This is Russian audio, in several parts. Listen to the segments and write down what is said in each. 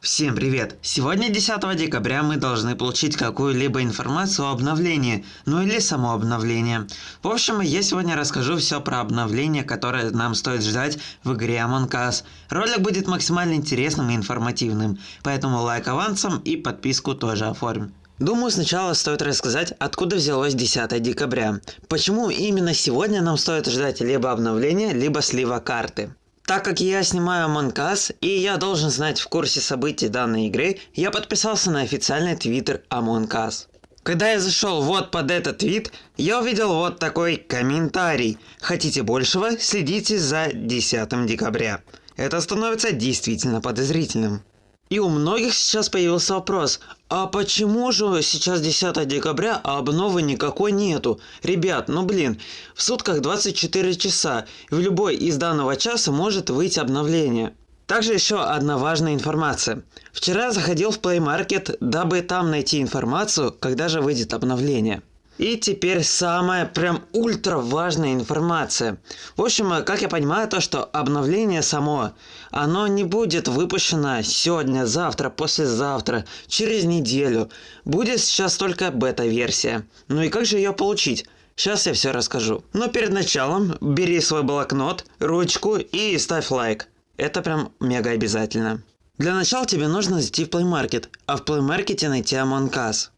Всем привет! Сегодня 10 декабря мы должны получить какую-либо информацию о обновлении, ну или само обновление. В общем, я сегодня расскажу все про обновление, которое нам стоит ждать в игре Among Us. Ролик будет максимально интересным и информативным, поэтому лайк авансом и подписку тоже оформим. Думаю, сначала стоит рассказать, откуда взялось 10 декабря. Почему именно сегодня нам стоит ждать либо обновления, либо слива карты. Так как я снимаю Us, и я должен знать в курсе событий данной игры, я подписался на официальный твиттер Us. Когда я зашел вот под этот твит, я увидел вот такой комментарий. Хотите большего? Следите за 10 декабря. Это становится действительно подозрительным. И у многих сейчас появился вопрос, а почему же сейчас 10 декабря, а обновы никакой нету? Ребят, ну блин, в сутках 24 часа, в любой из данного часа может выйти обновление. Также еще одна важная информация. Вчера заходил в Play Market, дабы там найти информацию, когда же выйдет обновление. И теперь самая прям ультра важная информация. В общем, как я понимаю, то, что обновление само, оно не будет выпущено сегодня, завтра, послезавтра, через неделю. Будет сейчас только бета-версия. Ну и как же ее получить? Сейчас я все расскажу. Но перед началом бери свой блокнот, ручку и ставь лайк. Это прям мега обязательно. Для начала тебе нужно зайти в Play Market, а в Play Market найти Among Us.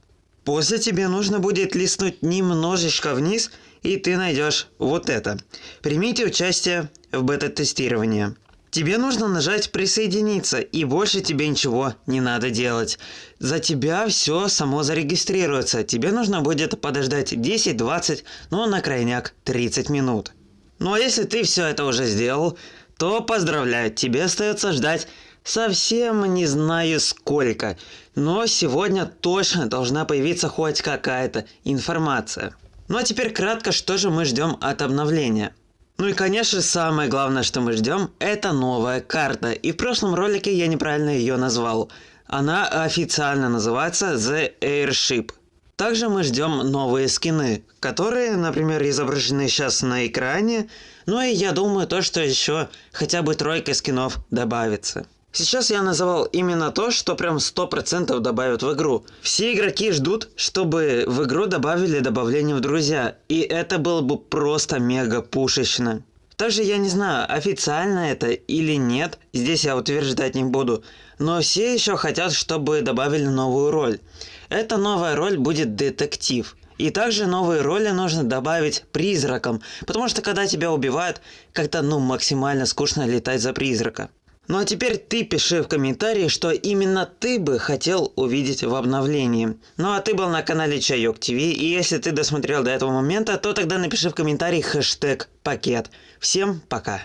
После тебе нужно будет листнуть немножечко вниз, и ты найдешь вот это. Примите участие в бета-тестировании. Тебе нужно нажать «Присоединиться», и больше тебе ничего не надо делать. За тебя все само зарегистрируется. Тебе нужно будет подождать 10-20, ну на крайняк 30 минут. Ну а если ты все это уже сделал, то поздравляю, тебе остается ждать Совсем не знаю сколько, но сегодня точно должна появиться хоть какая-то информация. Ну а теперь кратко, что же мы ждем от обновления. Ну и конечно самое главное, что мы ждем, это новая карта. И в прошлом ролике я неправильно ее назвал. Она официально называется The Airship. Также мы ждем новые скины, которые, например, изображены сейчас на экране. Ну и я думаю, то, что еще хотя бы тройка скинов добавится. Сейчас я называл именно то, что прям 100% добавят в игру. Все игроки ждут, чтобы в игру добавили добавление в друзья, и это было бы просто мега пушечно. Также я не знаю, официально это или нет, здесь я утверждать не буду, но все еще хотят, чтобы добавили новую роль. Эта новая роль будет детектив. И также новые роли нужно добавить призракам, потому что когда тебя убивают, как-то ну максимально скучно летать за призрака. Ну а теперь ты пиши в комментарии, что именно ты бы хотел увидеть в обновлении. Ну а ты был на канале Чайок ТВ, и если ты досмотрел до этого момента, то тогда напиши в комментарии хэштег пакет. Всем пока!